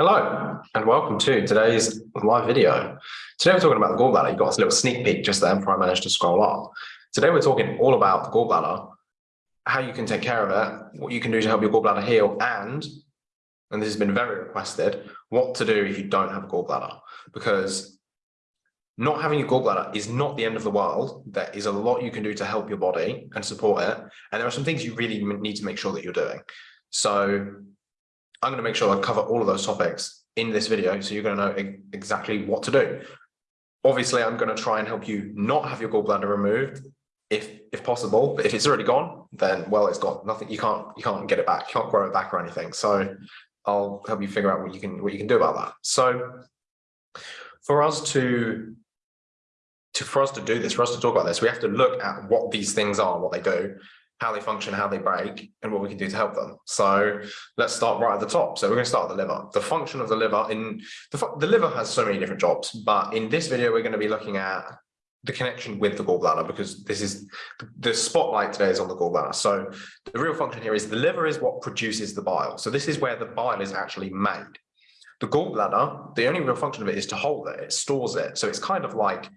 Hello and welcome to today's live video. Today we're talking about the gallbladder. You got a little sneak peek just there before I managed to scroll up. Today we're talking all about the gallbladder, how you can take care of it, what you can do to help your gallbladder heal, and, and this has been very requested, what to do if you don't have a gallbladder. Because not having a gallbladder is not the end of the world. There is a lot you can do to help your body and support it. And there are some things you really need to make sure that you're doing. So I'm going to make sure I cover all of those topics in this video so you're going to know exactly what to do. Obviously, I'm going to try and help you not have your gallbladder removed if if possible, but if it's already gone, then well, it's gone. Nothing you can't you can't get it back, you can't grow it back or anything. So I'll help you figure out what you can what you can do about that. So for us to to for us to do this, for us to talk about this, we have to look at what these things are, what they do, how they function, how they break, and what we can do to help them. So let's start right at the top. So we're going to start with the liver. The function of the liver in the, the liver has so many different jobs, but in this video, we're going to be looking at the connection with the gallbladder because this is the spotlight today is on the gallbladder. So the real function here is the liver is what produces the bile. So this is where the bile is actually made. The gallbladder, the only real function of it is to hold it, it stores it. So it's kind of like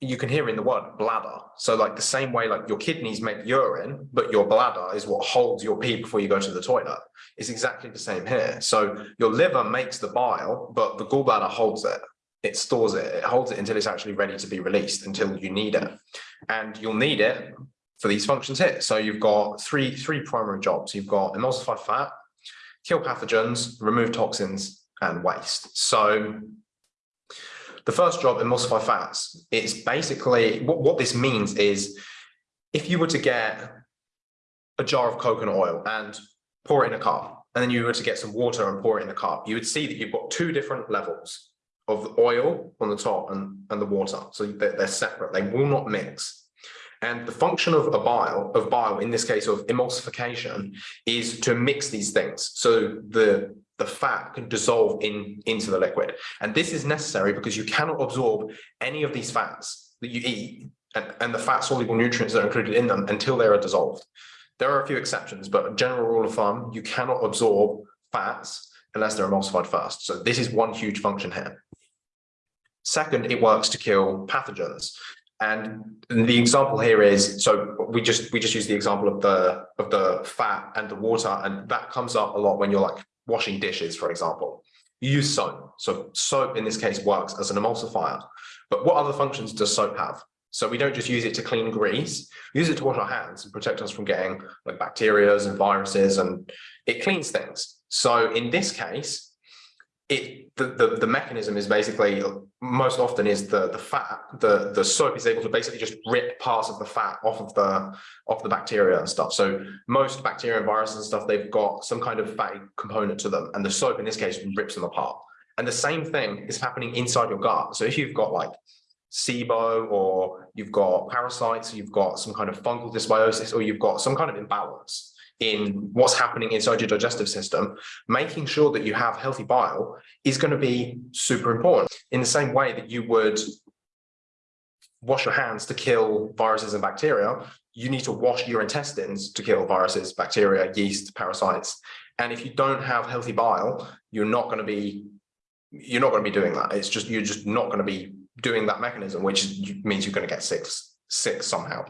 you can hear in the word bladder. So like the same way like your kidneys make urine, but your bladder is what holds your pee before you go to the toilet. It's exactly the same here. So your liver makes the bile, but the gallbladder holds it. It stores it. It holds it until it's actually ready to be released, until you need it. And you'll need it for these functions here. So you've got three, three primary jobs. You've got emulsify fat, kill pathogens, remove toxins, and waste. So the first job, emulsify fats, it's basically, what, what this means is if you were to get a jar of coconut oil and pour it in a cup, and then you were to get some water and pour it in a cup, you would see that you've got two different levels of oil on the top and, and the water. So they're, they're separate, they will not mix. And the function of a bile, of bile, in this case of emulsification, is to mix these things. So the the fat can dissolve in into the liquid. And this is necessary because you cannot absorb any of these fats that you eat and, and the fat soluble nutrients that are included in them until they are dissolved. There are a few exceptions, but a general rule of thumb, you cannot absorb fats unless they're emulsified first. So this is one huge function here. Second, it works to kill pathogens. And the example here is, so we just we just use the example of the of the fat and the water, and that comes up a lot when you're like washing dishes, for example. You use soap. So soap in this case works as an emulsifier. But what other functions does soap have? So we don't just use it to clean grease, we use it to wash our hands and protect us from getting like bacterias and viruses and it cleans things. So in this case, it the, the the mechanism is basically most often is the the fat the the soap is able to basically just rip parts of the fat off of the off the bacteria and stuff. So most bacteria and viruses and stuff they've got some kind of fatty component to them and the soap in this case rips them apart. And the same thing is happening inside your gut. So if you've got like SIBO or you've got parasites you've got some kind of fungal dysbiosis or you've got some kind of imbalance in what's happening inside your digestive system, making sure that you have healthy bile is going to be super important. In the same way that you would wash your hands to kill viruses and bacteria, you need to wash your intestines to kill viruses, bacteria, yeast, parasites. And if you don't have healthy bile, you're not going to be you're not going to be doing that. It's just you're just not going to be doing that mechanism, which means you're going to get sick sick somehow.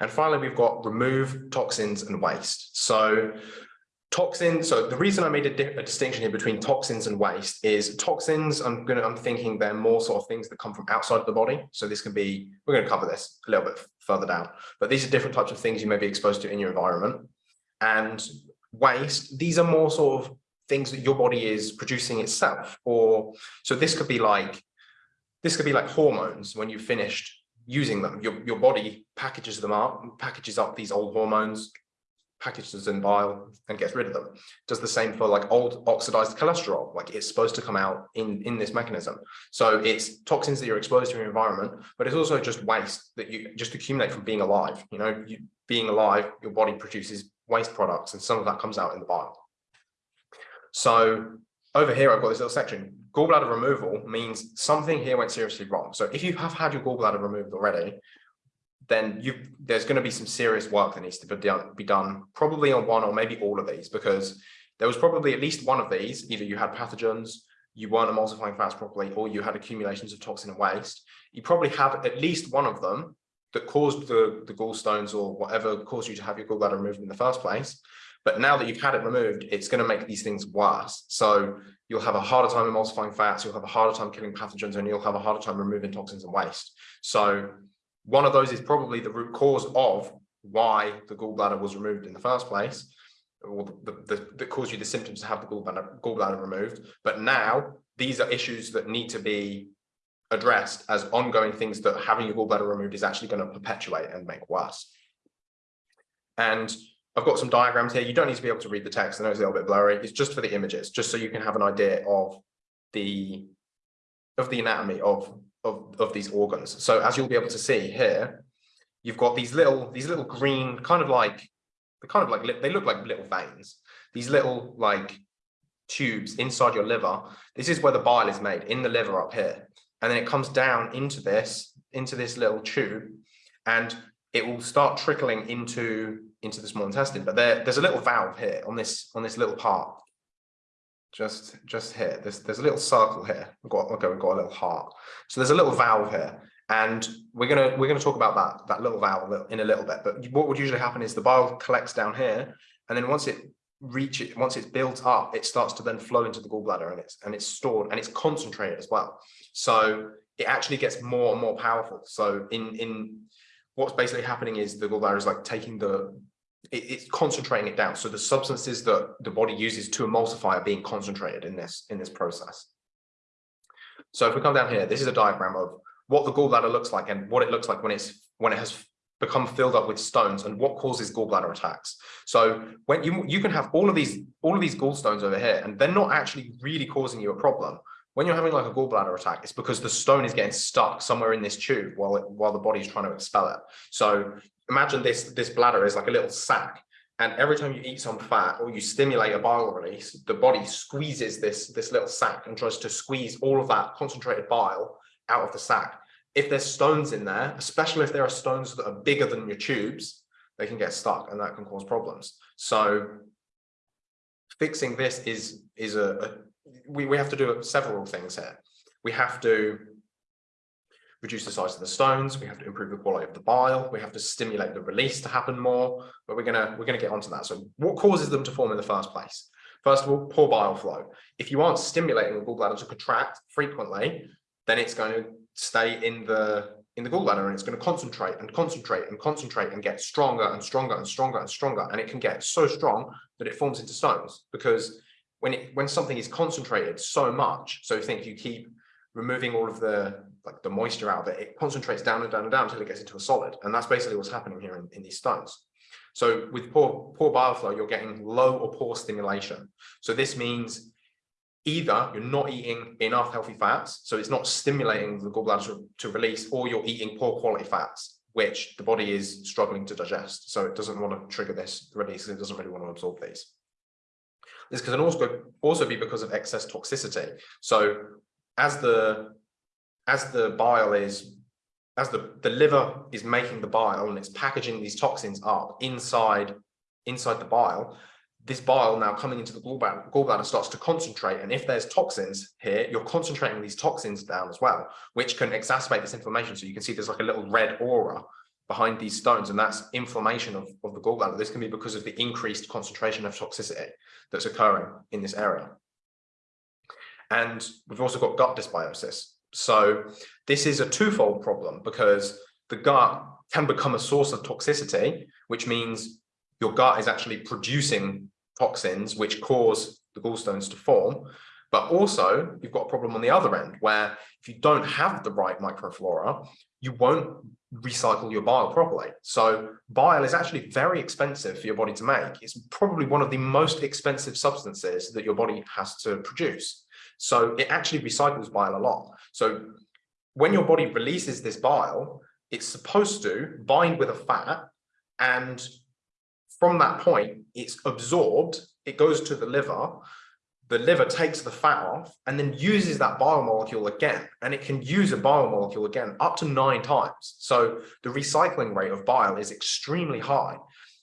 And finally, we've got remove toxins and waste. So toxins, so the reason I made a, a, distinction here between toxins and waste is toxins, I'm gonna, I'm thinking they're more sort of things that come from outside of the body. So this can be, we're gonna cover this a little bit further down, but these are different types of things you may be exposed to in your environment. And waste, these are more sort of things that your body is producing itself. Or, so this could be like, this could be like hormones when you've finished using them. Your, your body packages them up, packages up these old hormones, packages them in bile and gets rid of them. Does the same for like old oxidized cholesterol, like it's supposed to come out in, in this mechanism. So it's toxins that you're exposed to in your environment, but it's also just waste that you just accumulate from being alive. You know, you, being alive, your body produces waste products and some of that comes out in the bile. So over here, I've got this little section. Gallbladder removal means something here went seriously wrong. So if you have had your gallbladder removed already, then you there's going to be some serious work that needs to be done, be done probably on one or maybe all of these because there was probably at least one of these. Either you had pathogens, you weren't emulsifying fats properly, or you had accumulations of toxin and waste. You probably have at least one of them that caused the, the gallstones or whatever caused you to have your gallbladder removed in the first place. But now that you've had it removed, it's going to make these things worse. So you'll have a harder time emulsifying fats, you'll have a harder time killing pathogens, and you'll have a harder time removing toxins and waste. So one of those is probably the root cause of why the gallbladder was removed in the first place, or the, the, that caused you the symptoms to have the gallbladder, gallbladder removed. But now these are issues that need to be addressed as ongoing things that having your gallbladder removed is actually going to perpetuate and make worse. And I've got some diagrams here. You don't need to be able to read the text. I know it's a little bit blurry. It's just for the images, just so you can have an idea of the of the anatomy of of, of these organs. So as you'll be able to see here, you've got these little these little green kind of like they kind of like they look like little veins. These little like tubes inside your liver. This is where the bile is made in the liver up here. And then it comes down into this into this little tube and it will start trickling into into the small intestine. But there, there's a little valve here on this on this little part, just just here. There's there's a little circle here. We've got okay, we've got a little heart. So there's a little valve here, and we're gonna we're gonna talk about that that little valve in a little bit. But what would usually happen is the bile collects down here, and then once it reach it once it's built up it starts to then flow into the gallbladder and it's and it's stored and it's concentrated as well so it actually gets more and more powerful so in in what's basically happening is the gallbladder is like taking the it's concentrating it down. So the substances that the body uses to emulsify are being concentrated in this in this process. So if we come down here, this is a diagram of what the gallbladder looks like and what it looks like when it's when it has become filled up with stones and what causes gallbladder attacks. So when you you can have all of these all of these gallstones over here and they're not actually really causing you a problem. When you're having like a gallbladder attack, it's because the stone is getting stuck somewhere in this tube while it, while the body's trying to expel it. So imagine this, this bladder is like a little sack. And every time you eat some fat or you stimulate a bile release, the body squeezes this, this little sac and tries to squeeze all of that concentrated bile out of the sac. If there's stones in there, especially if there are stones that are bigger than your tubes, they can get stuck and that can cause problems. So fixing this is, is a, a we, we have to do several things here. We have to reduce the size of the stones, we have to improve the quality of the bile, we have to stimulate the release to happen more, but we're gonna we're gonna get onto that. So what causes them to form in the first place? First of all, poor bile flow. If you aren't stimulating the gallbladder to contract frequently, then it's going to stay in the in the gallbladder and it's going to concentrate and concentrate and concentrate and get stronger and stronger and stronger and stronger and it can get so strong that it forms into stones because when it when something is concentrated so much so think you keep removing all of the like the moisture out of it, it concentrates down and down and down until it gets into a solid. And that's basically what's happening here in, in these stones. So with poor, poor bile flow, you're getting low or poor stimulation. So this means either you're not eating enough healthy fats, so it's not stimulating the gallbladder to, to release, or you're eating poor quality fats, which the body is struggling to digest. So it doesn't want to trigger this release, it doesn't really want to absorb these. This can also, also be because of excess toxicity. So as the as the bile is as the the liver is making the bile and it's packaging these toxins up inside inside the bile this bile now coming into the gallbladder, gallbladder starts to concentrate. And if there's toxins here you're concentrating these toxins down as well which can exacerbate this inflammation. So you can see there's like a little red aura behind these stones and that's inflammation of, of the gallbladder. This can be because of the increased concentration of toxicity that's occurring in this area. And we've also got gut dysbiosis. So this is a twofold problem because the gut can become a source of toxicity, which means your gut is actually producing toxins which cause the gallstones to form. But also you've got a problem on the other end where if you don't have the right microflora, you won't recycle your bile properly. So bile is actually very expensive for your body to make. It's probably one of the most expensive substances that your body has to produce. So it actually recycles bile a lot. So when your body releases this bile, it's supposed to bind with a fat and from that point, it's absorbed, it goes to the liver, the liver takes the fat off and then uses that biomolecule again. And it can use a biomolecule again up to nine times. So the recycling rate of bile is extremely high.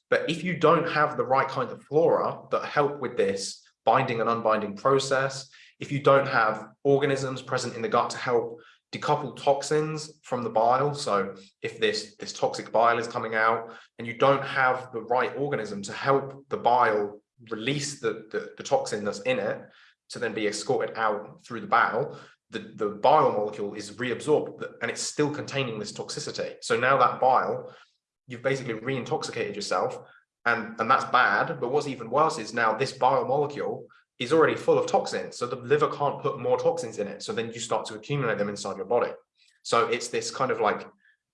But if you don't have the right kind of flora that help with this binding and unbinding process. If you don't have organisms present in the gut to help decouple toxins from the bile. So if this, this toxic bile is coming out and you don't have the right organism to help the bile release the, the, the toxin that's in it to then be escorted out through the bowel, the, the bile molecule is reabsorbed and it's still containing this toxicity. So now that bile, you've basically re-intoxicated yourself and, and that's bad. But what's even worse is now this bile molecule is already full of toxins. So the liver can't put more toxins in it. So then you start to accumulate them inside your body. So it's this kind of like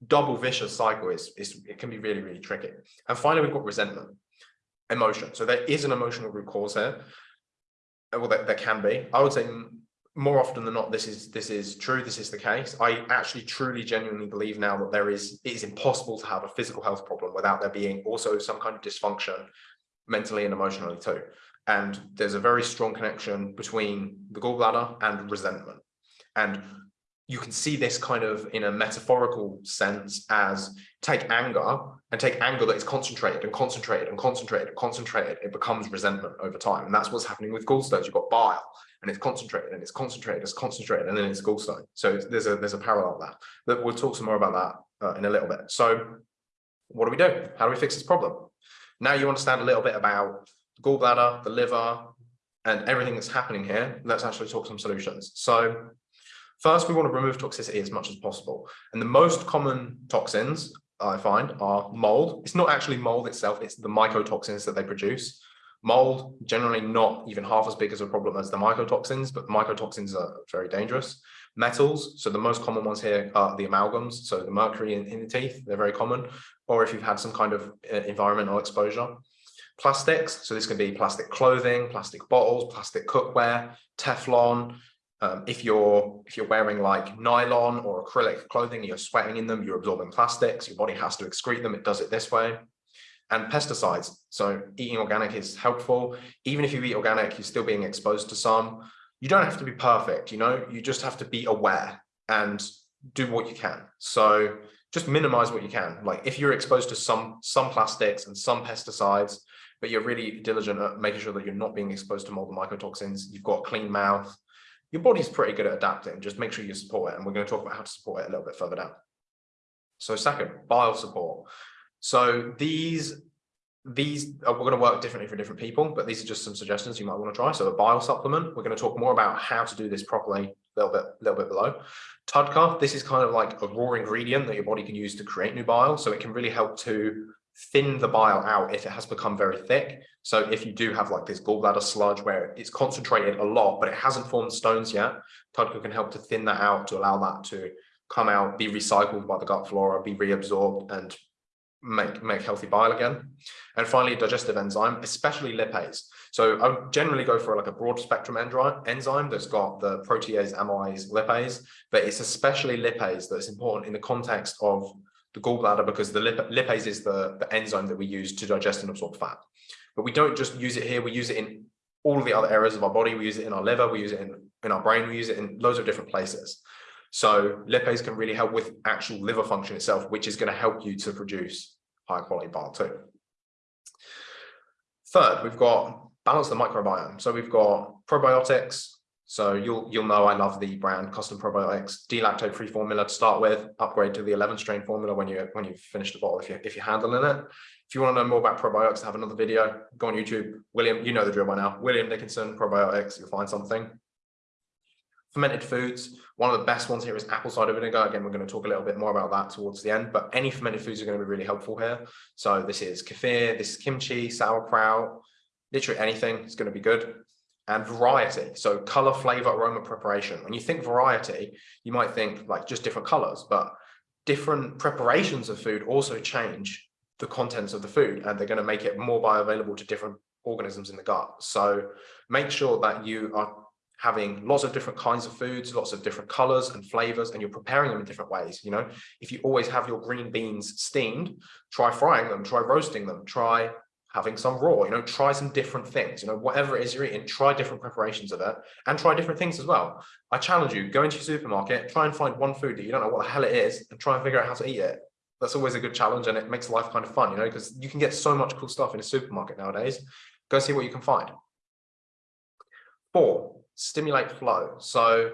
double vicious cycle is, is it can be really, really tricky. And finally, we've got resentment, emotion. So there is an emotional root cause here. Well, there, there can be. I would say more often than not, this is this is true. This is the case. I actually truly genuinely believe now that there is it is impossible to have a physical health problem without there being also some kind of dysfunction mentally and emotionally too. And there's a very strong connection between the gallbladder and resentment. And you can see this kind of in a metaphorical sense as take anger and take anger that is concentrated and concentrated and concentrated and concentrated, it becomes resentment over time. And that's what's happening with gallstones. You've got bile and it's concentrated and it's concentrated, it's concentrated, and then it's gallstone. So there's a there's a parallel there. But we'll talk some more about that uh, in a little bit. So what do we do? How do we fix this problem? Now you understand a little bit about gallbladder, the liver, and everything that's happening here, let's actually talk some solutions. So first, we want to remove toxicity as much as possible. And the most common toxins I find are mold. It's not actually mold itself, it's the mycotoxins that they produce. Mold, generally not even half as big as a problem as the mycotoxins, but mycotoxins are very dangerous. Metals, so the most common ones here are the amalgams, so the mercury in, in the teeth, they're very common, or if you've had some kind of uh, environmental exposure. Plastics, so this can be plastic clothing, plastic bottles, plastic cookware, Teflon. Um, if you're if you're wearing like nylon or acrylic clothing, you're sweating in them, you're absorbing plastics, your body has to excrete them, it does it this way. And pesticides, so eating organic is helpful. Even if you eat organic, you're still being exposed to some. You don't have to be perfect, you know, you just have to be aware and do what you can. So just minimize what you can. Like if you're exposed to some some plastics and some pesticides, but you're really diligent at making sure that you're not being exposed to mold and mycotoxins. You've got a clean mouth. Your body's pretty good at adapting. Just make sure you support it. And we're going to talk about how to support it a little bit further down. So second, bile support. So these these uh, are going to work differently for different people, but these are just some suggestions you might want to try. So a bile supplement, we're going to talk more about how to do this properly a little bit, little bit below. TUDCA, this is kind of like a raw ingredient that your body can use to create new bile. So it can really help to thin the bile out if it has become very thick. So if you do have like this gallbladder sludge where it's concentrated a lot, but it hasn't formed stones yet, TUDCA can help to thin that out to allow that to come out, be recycled by the gut flora, be reabsorbed and make, make healthy bile again. And finally, digestive enzyme, especially lipase. So I generally go for like a broad spectrum enzyme that's got the protease, amylase, lipase, but it's especially lipase that's important in the context of the gallbladder because the lip lipase is the, the enzyme that we use to digest and absorb fat. But we don't just use it here, we use it in all the other areas of our body. We use it in our liver, we use it in, in our brain, we use it in loads of different places. So lipase can really help with actual liver function itself, which is going to help you to produce high quality bile too. Third, we've got balance the microbiome. So we've got probiotics, so you'll you'll know I love the brand Custom Probiotics D-lactate-free formula to start with. Upgrade to the 11 strain formula when you when you've finished the bottle if you if you're handling it. If you want to know more about probiotics, I have another video. Go on YouTube. William, you know the drill by now. William Dickinson probiotics. You'll find something. Fermented foods. One of the best ones here is apple cider vinegar. Again, we're going to talk a little bit more about that towards the end. But any fermented foods are going to be really helpful here. So this is kefir. This is kimchi, sauerkraut. Literally anything is going to be good and variety. So color, flavor, aroma, preparation. When you think variety, you might think like just different colors, but different preparations of food also change the contents of the food and they're going to make it more bioavailable to different organisms in the gut. So make sure that you are having lots of different kinds of foods, lots of different colors and flavors, and you're preparing them in different ways. You know, if you always have your green beans steamed, try frying them, try roasting them, try having some raw, you know, try some different things, you know, whatever it is you're eating, try different preparations of it and try different things as well. I challenge you, go into your supermarket, try and find one food that you don't know what the hell it is and try and figure out how to eat it. That's always a good challenge and it makes life kind of fun, you know, because you can get so much cool stuff in a supermarket nowadays. Go see what you can find. Four, stimulate flow. So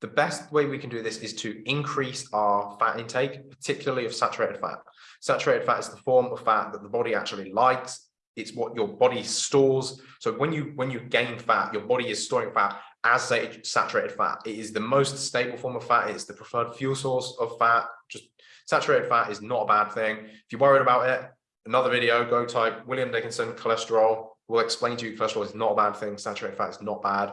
the best way we can do this is to increase our fat intake, particularly of saturated fat. Saturated fat is the form of fat that the body actually likes. It's what your body stores. So when you when you gain fat, your body is storing fat as saturated fat. It is the most stable form of fat. It's the preferred fuel source of fat. Just saturated fat is not a bad thing. If you're worried about it, another video, go type William Dickinson cholesterol. We'll explain to you cholesterol is not a bad thing. Saturated fat is not bad.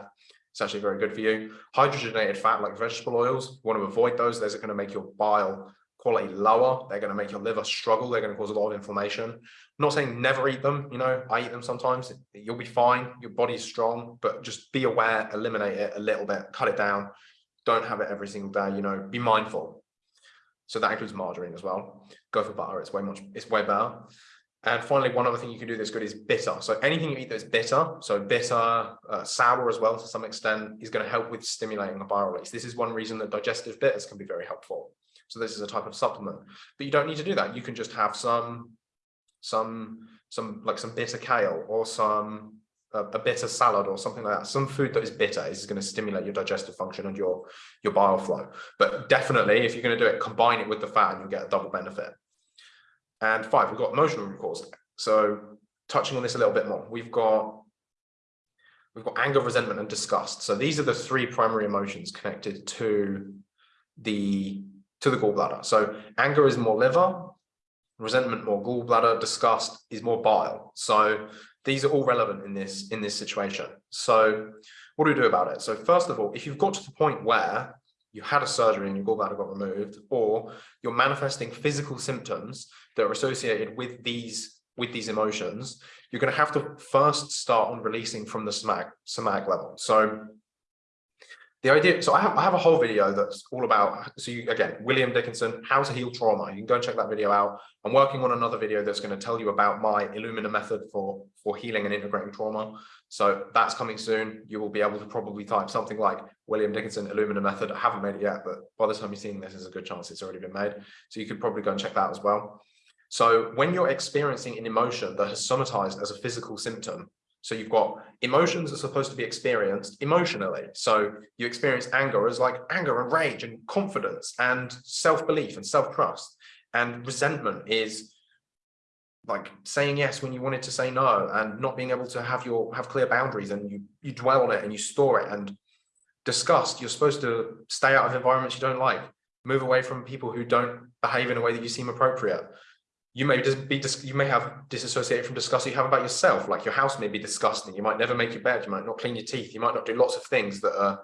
It's actually very good for you. Hydrogenated fat like vegetable oils, you want to avoid those. Those are going to make your bile quality lower. They're going to make your liver struggle. They're going to cause a lot of inflammation. I'm not saying never eat them. You know, I eat them sometimes. You'll be fine. Your body's strong, but just be aware, eliminate it a little bit, cut it down. Don't have it every single day. You know, be mindful. So that includes margarine as well. Go for butter. It's way much, it's way better. And finally, one other thing you can do that's good is bitter. So anything you eat that's bitter, so bitter, uh, sour as well to some extent, is going to help with stimulating the bile release. This is one reason that digestive bitters can be very helpful. So this is a type of supplement, but you don't need to do that. You can just have some, some, some like some bitter kale or some a, a bitter salad or something like that. Some food that is bitter is going to stimulate your digestive function and your your bile flow. But definitely, if you're going to do it, combine it with the fat, and you'll get a double benefit. And five, we've got emotional root. So touching on this a little bit more, we've got we've got anger, resentment, and disgust. So these are the three primary emotions connected to the to the gallbladder. So anger is more liver, resentment more gallbladder, disgust is more bile. So these are all relevant in this in this situation. So what do we do about it? So first of all, if you've got to the point where you had a surgery and your gallbladder got removed, or you're manifesting physical symptoms that are associated with these with these emotions, you're going to have to first start on releasing from the somatic, somatic level. So the idea, so I have, I have a whole video that's all about, so you, again, William Dickinson, how to heal trauma. You can go and check that video out. I'm working on another video that's going to tell you about my Illumina method for, for healing and integrating trauma. So that's coming soon. You will be able to probably type something like William Dickinson Illumina method. I haven't made it yet, but by the time you're seeing this, there's a good chance it's already been made. So you could probably go and check that as well. So when you're experiencing an emotion that has somatized as a physical symptom, so you've got emotions are supposed to be experienced emotionally. So you experience anger as like anger and rage and confidence and self-belief and self-trust. And resentment is like saying yes when you wanted to say no and not being able to have your have clear boundaries and you you dwell on it and you store it and disgust you're supposed to stay out of environments you don't like move away from people who don't behave in a way that you seem appropriate you may just be you may have disassociated from disgust you have about yourself like your house may be disgusting you might never make your bed you might not clean your teeth you might not do lots of things that are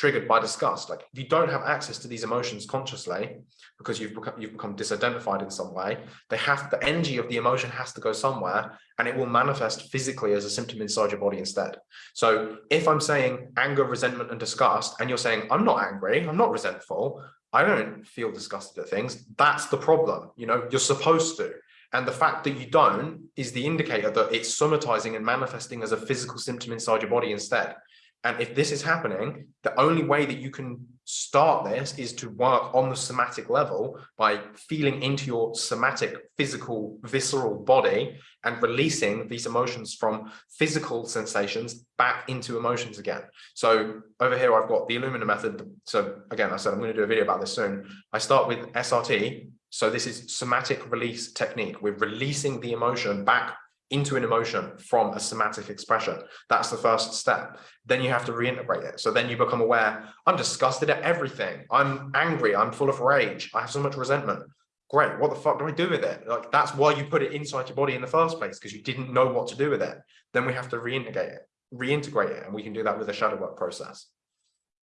triggered by disgust. Like if you don't have access to these emotions consciously because you've become you've become disidentified in some way they have the energy of the emotion has to go somewhere and it will manifest physically as a symptom inside your body instead. So if i'm saying anger resentment and disgust and you're saying i'm not angry i'm not resentful I don't feel disgusted at things. That's the problem. You know, you're supposed to. And the fact that you don't is the indicator that it's somatizing and manifesting as a physical symptom inside your body instead. And if this is happening, the only way that you can start this is to work on the somatic level by feeling into your somatic, physical, visceral body and releasing these emotions from physical sensations back into emotions again. So over here, I've got the Illumina method. So again, I said, I'm going to do a video about this soon. I start with SRT. So this is somatic release technique. We're releasing the emotion back into an emotion from a somatic expression. That's the first step. Then you have to reintegrate it. So then you become aware, I'm disgusted at everything. I'm angry. I'm full of rage. I have so much resentment. Great. What the fuck do I do with it? Like that's why you put it inside your body in the first place, because you didn't know what to do with it. Then we have to reintegrate it, reintegrate it. And we can do that with a shadow work process.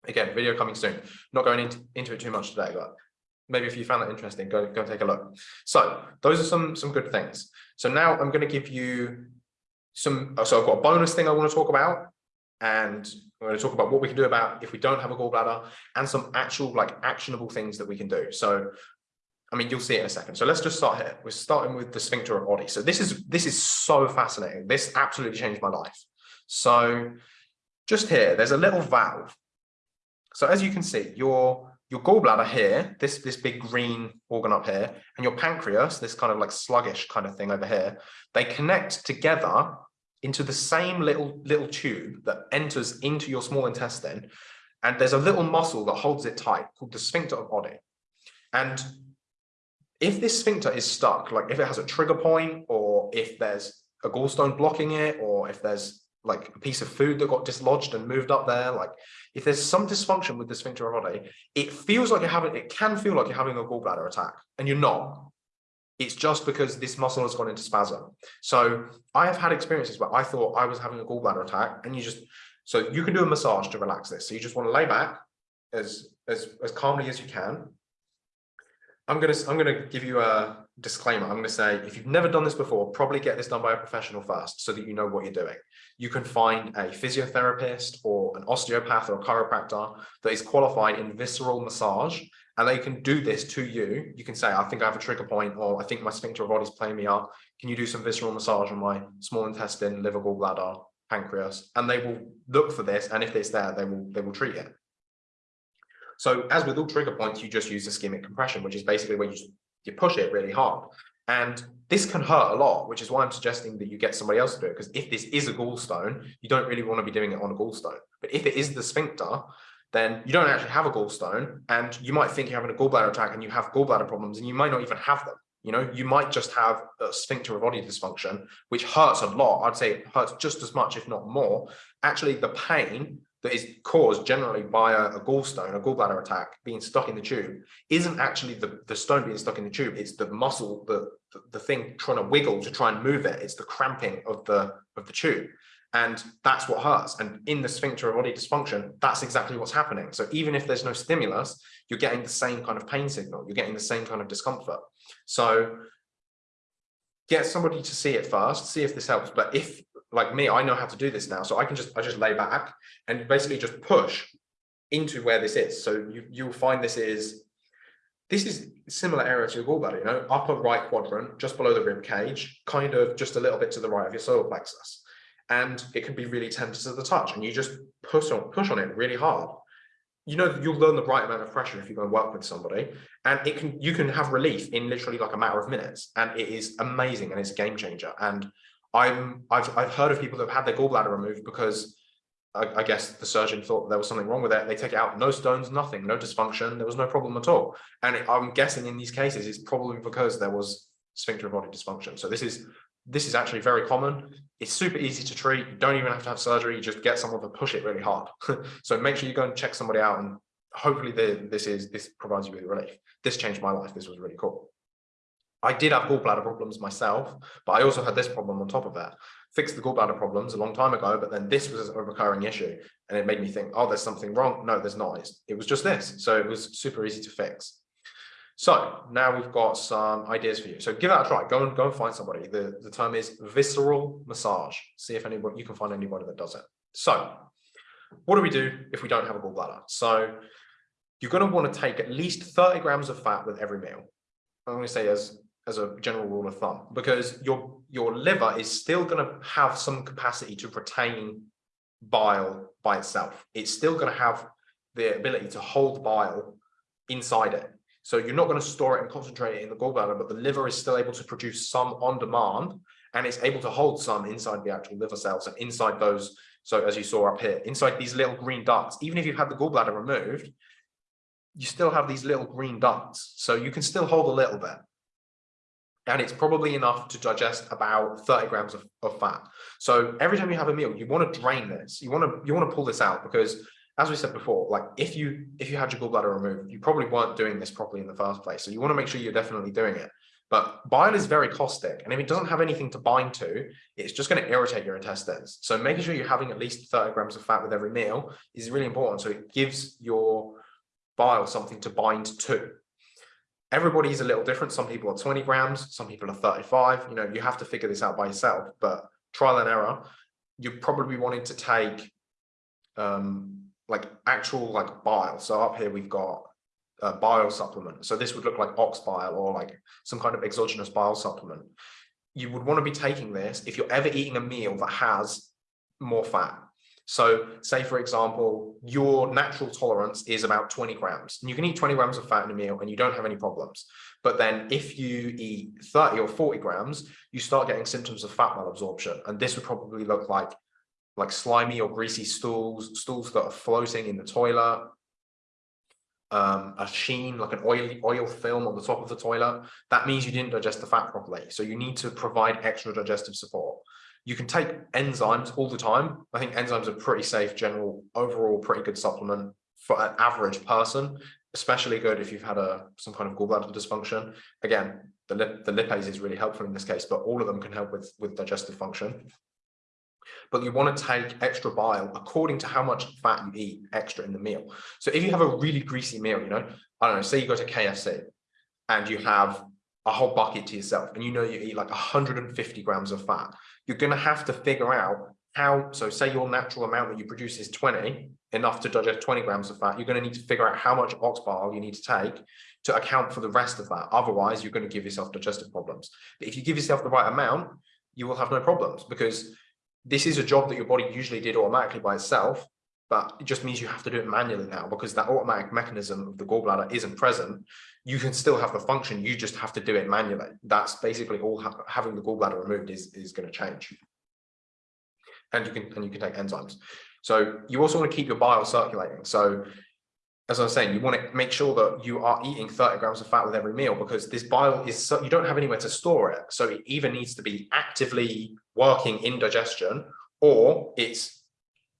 Again, video coming soon. Not going into, into it too much today, but maybe if you found that interesting, go, go take a look. So those are some, some good things. So now I'm going to give you some, uh, so I've got a bonus thing I want to talk about, and we're going to talk about what we can do about if we don't have a gallbladder and some actual like actionable things that we can do. So, I mean, you'll see it in a second. So let's just start here. We're starting with the sphincter of Oddi. So this is, this is so fascinating. This absolutely changed my life. So just here, there's a little valve. So as you can see, your your gallbladder here, this, this big green organ up here, and your pancreas, this kind of like sluggish kind of thing over here, they connect together into the same little little tube that enters into your small intestine and there's a little muscle that holds it tight called the sphincter of Oddi. And if this sphincter is stuck like if it has a trigger point or if there's a gallstone blocking it or if there's like a piece of food that got dislodged and moved up there like if there's some dysfunction with the sphincter of Oddi it feels like you're having it can feel like you're having a gallbladder attack and you're not it's just because this muscle has gone into spasm. So I have had experiences where I thought I was having a gallbladder attack and you just, so you can do a massage to relax this. So you just want to lay back as, as, as calmly as you can. I'm going to, I'm going to give you a disclaimer. I'm going to say, if you've never done this before, probably get this done by a professional first so that you know what you're doing. You can find a physiotherapist or an osteopath or a chiropractor that is qualified in visceral massage and they can do this to you. You can say, I think I have a trigger point, or I think my sphincter Oddi is playing me up. Can you do some visceral massage on my small intestine, liver, gallbladder, pancreas? And they will look for this, and if it's there, they will they will treat it. So as with all trigger points, you just use ischemic compression, which is basically where you you push it really hard. And this can hurt a lot, which is why I'm suggesting that you get somebody else to do it. Because if this is a gallstone, you don't really want to be doing it on a gallstone. But if it is the sphincter, then you don't actually have a gallstone and you might think you're having a gallbladder attack and you have gallbladder problems and you might not even have them. You know, you might just have a sphincter of Oddi dysfunction, which hurts a lot. I'd say it hurts just as much, if not more. Actually, the pain that is caused generally by a, a gallstone, a gallbladder attack being stuck in the tube, isn't actually the, the stone being stuck in the tube. It's the muscle, the, the, the thing trying to wiggle to try and move it. It's the cramping of the, of the tube. And that's what hurts. And in the sphincter of Oddi dysfunction, that's exactly what's happening. So even if there's no stimulus, you're getting the same kind of pain signal. You're getting the same kind of discomfort. So get somebody to see it first, see if this helps. But if, like me, I know how to do this now. So I can just, I just lay back and basically just push into where this is. So you, you'll find this is, this is similar area to your gallbladder, you know, upper right quadrant, just below the rib cage, kind of just a little bit to the right of your solar plexus and it can be really tender to the touch and you just push on push on it really hard you know you'll learn the right amount of pressure if you go and work with somebody and it can you can have relief in literally like a matter of minutes and it is amazing and it's a game changer and i'm i've, I've heard of people that have had their gallbladder removed because I, I guess the surgeon thought there was something wrong with it they take it out no stones nothing no dysfunction there was no problem at all and i'm guessing in these cases it's probably because there was sphincter of Oddi dysfunction so this is this is actually very common. It's super easy to treat. You don't even have to have surgery. You just get someone to push it really hard. so make sure you go and check somebody out and hopefully the, this is this provides you with relief. This changed my life. This was really cool. I did have gallbladder problems myself, but I also had this problem on top of that. Fixed the gallbladder problems a long time ago, but then this was a recurring issue. And it made me think, oh, there's something wrong. No, there's not. it was just this. So it was super easy to fix. So now we've got some ideas for you. So give that a try. Go and go and find somebody. The, the term is visceral massage. See if anybody you can find anybody that does it. So what do we do if we don't have a gallbladder? So you're going to want to take at least 30 grams of fat with every meal. I'm going to say as as a general rule of thumb, because your your liver is still going to have some capacity to retain bile by itself. It's still going to have the ability to hold bile inside it. So you're not going to store it and concentrate it in the gallbladder, but the liver is still able to produce some on demand and it's able to hold some inside the actual liver cells and inside those. So as you saw up here, inside these little green ducts, even if you've had the gallbladder removed, you still have these little green ducts. So you can still hold a little bit. And it's probably enough to digest about 30 grams of, of fat. So every time you have a meal, you want to drain this. You want to you want to pull this out because as we said before, like if you if you had your gallbladder removed, you probably weren't doing this properly in the first place. So you want to make sure you're definitely doing it. But bile is very caustic, and if it doesn't have anything to bind to, it's just going to irritate your intestines. So making sure you're having at least 30 grams of fat with every meal is really important. So it gives your bile something to bind to. Everybody's a little different. Some people are 20 grams, some people are 35. You know, you have to figure this out by yourself, but trial and error. You're probably wanting to take um, like actual like bile. So up here we've got a bile supplement. So this would look like ox bile or like some kind of exogenous bile supplement. You would want to be taking this if you're ever eating a meal that has more fat. So say, for example, your natural tolerance is about 20 grams and you can eat 20 grams of fat in a meal and you don't have any problems. But then if you eat 30 or 40 grams, you start getting symptoms of fat malabsorption. And this would probably look like, like slimy or greasy stools, stools that are floating in the toilet, um, a sheen, like an oily oil film on the top of the toilet. That means you didn't digest the fat properly. So you need to provide extra digestive support. You can take enzymes all the time. I think enzymes are pretty safe, general, overall pretty good supplement for an average person, especially good if you've had a some kind of gallbladder dysfunction. Again, the, lip, the lipase is really helpful in this case, but all of them can help with, with digestive function. But you want to take extra bile according to how much fat you eat extra in the meal. So if you have a really greasy meal, you know, I don't know, say you go to KFC and you have a whole bucket to yourself and you know you eat like 150 grams of fat you're going to have to figure out how, so say your natural amount that you produce is 20, enough to digest 20 grams of fat, you're going to need to figure out how much ox bile you need to take to account for the rest of that. Otherwise, you're going to give yourself digestive problems. But if you give yourself the right amount, you will have no problems because this is a job that your body usually did automatically by itself, but it just means you have to do it manually now because that automatic mechanism of the gallbladder isn't present. You can still have the function, you just have to do it manually. That's basically all ha having the gallbladder removed is, is going to change. And you can and you can take enzymes. So you also want to keep your bile circulating. So as I was saying, you want to make sure that you are eating 30 grams of fat with every meal because this bile is so you don't have anywhere to store it. So it either needs to be actively working in digestion or it's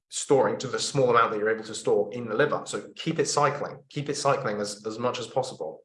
storing to the small amount that you're able to store in the liver. So keep it cycling, keep it cycling as, as much as possible.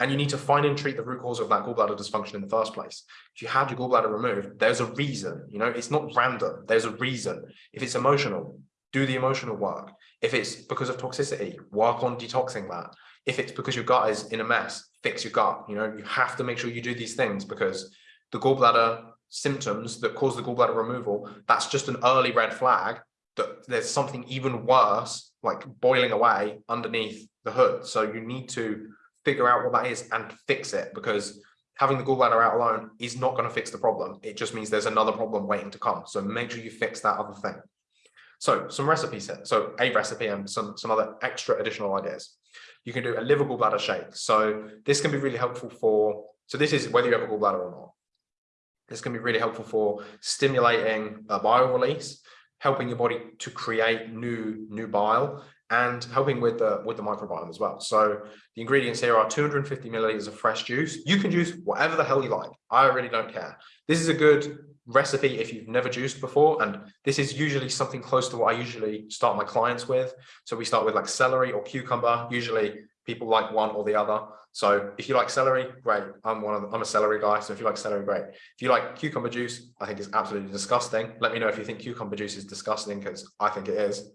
And you need to find and treat the root cause of that gallbladder dysfunction in the first place. If you had your gallbladder removed, there's a reason, you know, it's not random. There's a reason. If it's emotional, do the emotional work. If it's because of toxicity, work on detoxing that. If it's because your gut is in a mess, fix your gut. You know, you have to make sure you do these things because the gallbladder symptoms that cause the gallbladder removal, that's just an early red flag that there's something even worse, like boiling away underneath the hood. So you need to figure out what that is and fix it because having the gallbladder out alone is not going to fix the problem. It just means there's another problem waiting to come. So make sure you fix that other thing. So some recipes here. So a recipe and some, some other extra additional ideas. You can do a liver gallbladder shake. So this can be really helpful for, so this is whether you have a gallbladder or not. This can be really helpful for stimulating a bile release helping your body to create new new bile and helping with the with the microbiome as well. So the ingredients here are 250 milliliters of fresh juice. You can juice whatever the hell you like. I really don't care. This is a good recipe if you've never juiced before. And this is usually something close to what I usually start my clients with. So we start with like celery or cucumber. Usually people like one or the other. So if you like celery, great. I'm one of the, I'm a celery guy. So if you like celery, great. If you like cucumber juice, I think it's absolutely disgusting. Let me know if you think cucumber juice is disgusting because I think it is.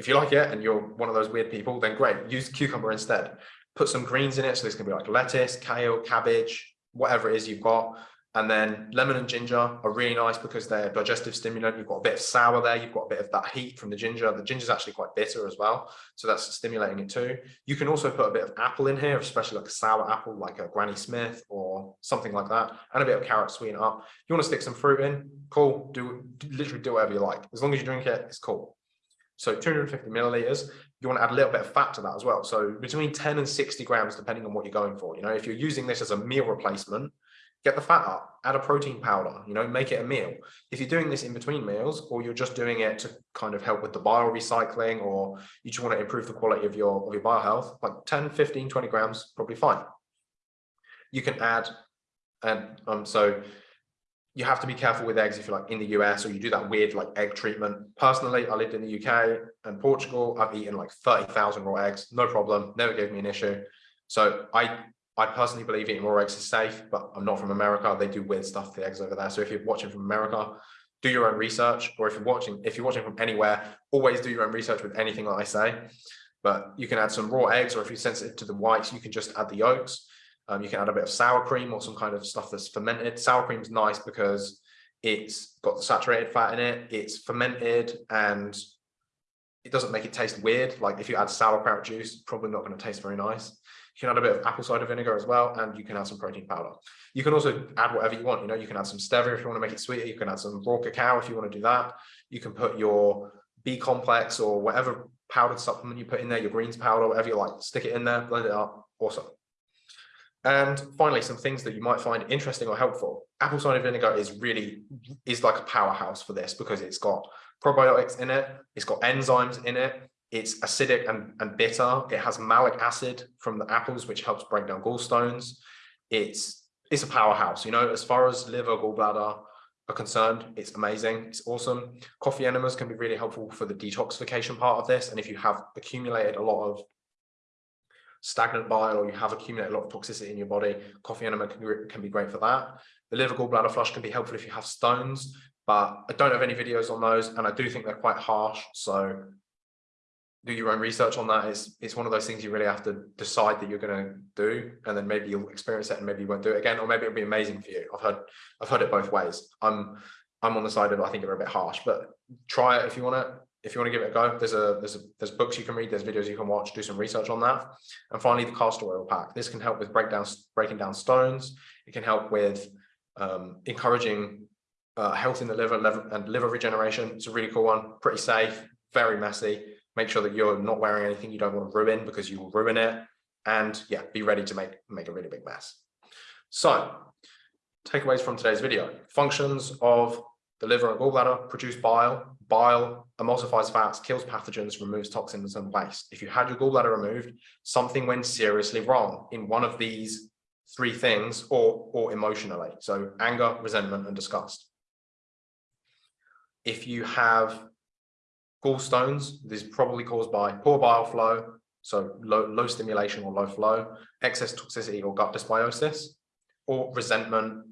If you like it and you're one of those weird people, then great. Use cucumber instead. Put some greens in it. So this can be like lettuce, kale, cabbage, whatever it is you've got. And then lemon and ginger are really nice because they're digestive stimulant. You've got a bit of sour there. You've got a bit of that heat from the ginger. The ginger is actually quite bitter as well. So that's stimulating it too. You can also put a bit of apple in here, especially like a sour apple, like a Granny Smith or something like that. And a bit of carrot sweeten up. You want to stick some fruit in, cool. Do literally do whatever you like. As long as you drink it, it's cool. So 250 milliliters, you want to add a little bit of fat to that as well. So between 10 and 60 grams, depending on what you're going for. You know, if you're using this as a meal replacement, get the fat up, add a protein powder, you know, make it a meal. If you're doing this in between meals, or you're just doing it to kind of help with the bile recycling, or you just want to improve the quality of your, of your bile health, like 10, 15, 20 grams, probably fine. You can add, and um, so you have to be careful with eggs if you're like in the US or you do that weird like egg treatment. Personally, I lived in the UK and Portugal. I've eaten like 30,000 raw eggs, no problem, never gave me an issue. So I I personally believe eating raw eggs is safe, but I'm not from America. They do weird stuff to the eggs over there. So if you're watching from America, do your own research, or if you're watching, if you're watching from anywhere, always do your own research with anything that I say. But you can add some raw eggs, or if you're sensitive to the whites, you can just add the yolks. Um, you can add a bit of sour cream or some kind of stuff that's fermented. Sour cream is nice because it's got the saturated fat in it, it's fermented, and it doesn't make it taste weird. Like if you add sauerkraut juice, probably not going to taste very nice. You can add a bit of apple cider vinegar as well, and you can add some protein powder. You can also add whatever you want. You know, you can add some stevia if you want to make it sweeter. You can add some raw cacao if you want to do that. You can put your B complex or whatever powdered supplement you put in there, your greens powder, whatever you like, stick it in there, blend it up. Awesome. And finally, some things that you might find interesting or helpful. Apple cider vinegar is really is like a powerhouse for this because it's got probiotics in it, it's got enzymes in it, it's acidic and, and bitter. It has malic acid from the apples, which helps break down gallstones. It's it's a powerhouse, you know, as far as liver, gallbladder are concerned, it's amazing. It's awesome. Coffee enemas can be really helpful for the detoxification part of this. And if you have accumulated a lot of stagnant bile or you have accumulated a lot of toxicity in your body, coffee enema can, can be great for that. The liver gallbladder flush can be helpful if you have stones, but I don't have any videos on those and I do think they're quite harsh. So do your own research on that. It's, it's one of those things you really have to decide that you're going to do, and then maybe you'll experience it and maybe you won't do it again, or maybe it'll be amazing for you. I've heard, I've heard it both ways. I'm, I'm on the side of I think they're a bit harsh, but try it if you want it. If you want to give it a go, there's a there's a, there's books you can read, there's videos you can watch, do some research on that. And finally, the castor oil pack. This can help with breakdown breaking down stones. It can help with um, encouraging uh, health in the liver, liver and liver regeneration. It's a really cool one, pretty safe, very messy make sure that you're not wearing anything you don't want to ruin because you will ruin it. And yeah, be ready to make, make a really big mess. So takeaways from today's video. Functions of the liver and gallbladder produce bile. Bile emulsifies fats, kills pathogens, removes toxins and waste. If you had your gallbladder removed, something went seriously wrong in one of these three things or, or emotionally. So anger, resentment, and disgust. If you have Gallstones, this is probably caused by poor bile flow, so low, low stimulation or low flow, excess toxicity or gut dysbiosis, or resentment,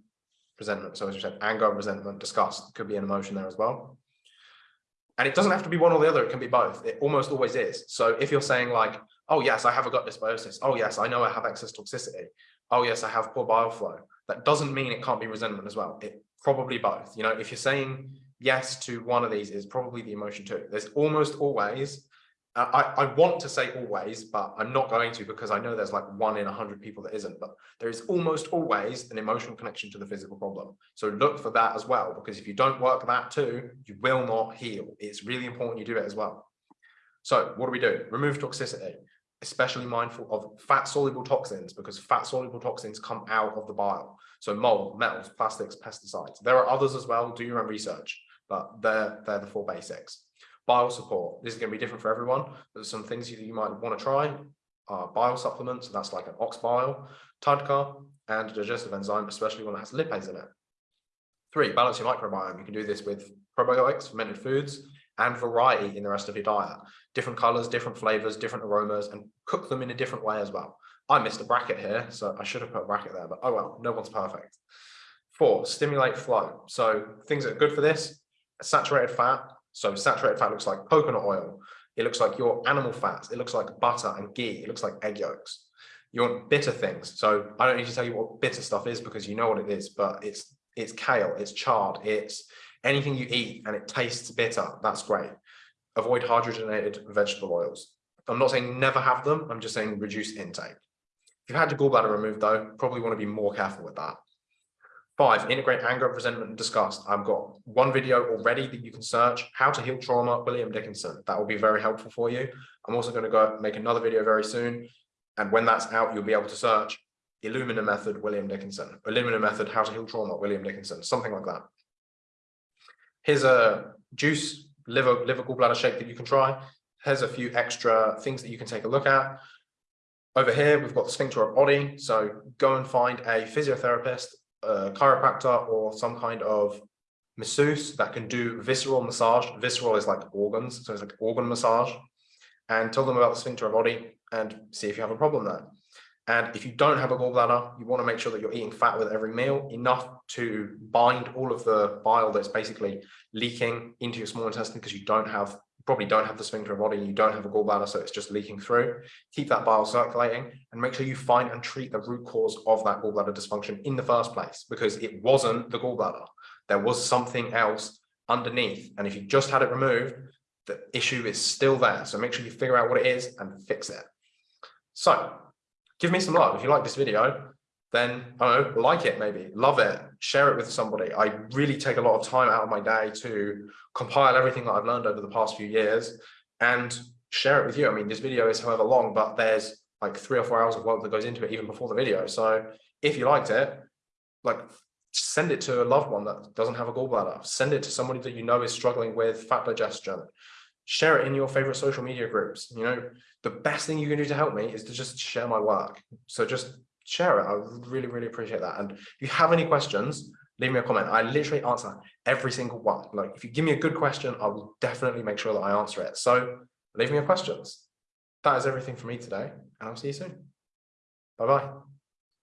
resentment. So as you said, anger, resentment, disgust could be an emotion there as well. And it doesn't have to be one or the other, it can be both. It almost always is. So if you're saying like, oh yes, I have a gut dysbiosis. Oh yes, I know I have excess toxicity. Oh yes, I have poor bile flow. That doesn't mean it can't be resentment as well. It probably both. You know, if you're saying yes to one of these is probably the emotion too. There's almost always, Uh, I, I want to say always, but I'm not going to because I know there's like one in a hundred people that isn't, but there is almost always an emotional connection to the physical problem. So look for that as well, because if you don't work that too, you will not heal. It's really important you do it as well. So what do we do? Remove toxicity especially mindful of fat soluble toxins because fat soluble toxins come out of the bile. So mold, metals, plastics, pesticides. There are others as well. Do your own research but they're, they're the four basics. Bile support, this is going to be different for everyone. There's some things you, you might want to try uh, are bile supplements, and that's like an ox bile, TUDCA, and a digestive enzyme, especially one that has lipase in it. Three, balance your microbiome. You can do this with probiotics, fermented foods, and variety in the rest of your diet. Different colors, different flavors, different aromas, and cook them in a different way as well. I missed a bracket here, so I should have put a bracket there, but oh well, no one's perfect. Four, stimulate flow. So things that are good for this, saturated fat. So saturated fat looks like coconut oil. It looks like your animal fats. It looks like butter and ghee. It looks like egg yolks. You want bitter things. So I don't need to tell you what bitter stuff is because you know what it is, but it's it's kale, it's chard, it's anything you eat and it tastes bitter. That's great. Avoid hydrogenated vegetable oils. I'm not saying never have them. I'm just saying reduce intake. If you've had your gallbladder removed though, probably want to be more careful with that. Five, integrate anger, resentment, and disgust. I've got one video already that you can search, how to heal trauma, William Dickinson. That will be very helpful for you. I'm also going to go make another video very soon. And when that's out, you'll be able to search Illumina method, William Dickinson, Illumina method, how to heal trauma, William Dickinson, something like that. Here's a juice liver, liver gallbladder shake that you can try. Here's a few extra things that you can take a look at. Over here, we've got the sphincter of Oddi. So go and find a physiotherapist a chiropractor or some kind of masseuse that can do visceral massage. Visceral is like organs, so it's like organ massage. And tell them about the sphincter of Oddi and see if you have a problem there. And if you don't have a gallbladder, you want to make sure that you're eating fat with every meal, enough to bind all of the bile that's basically leaking into your small intestine because you don't have probably don't have the sphincter of Oddi, you don't have a gallbladder, so it's just leaking through. Keep that bile circulating and make sure you find and treat the root cause of that gallbladder dysfunction in the first place, because it wasn't the gallbladder. There was something else underneath. And if you just had it removed, the issue is still there. So make sure you figure out what it is and fix it. So give me some love. If you like this video, then I don't know, like it maybe, love it, share it with somebody. I really take a lot of time out of my day to compile everything that I've learned over the past few years and share it with you. I mean, this video is however long, but there's like three or four hours of work that goes into it even before the video. So if you liked it, like send it to a loved one that doesn't have a gallbladder. Send it to somebody that you know is struggling with fat digestion. Share it in your favorite social media groups. You know, the best thing you can do to help me is to just share my work. So just share it. I would really, really appreciate that. And if you have any questions, leave me a comment. I literally answer every single one. Like if you give me a good question, I will definitely make sure that I answer it. So leave me your questions. That is everything for me today, and I'll see you soon. Bye-bye.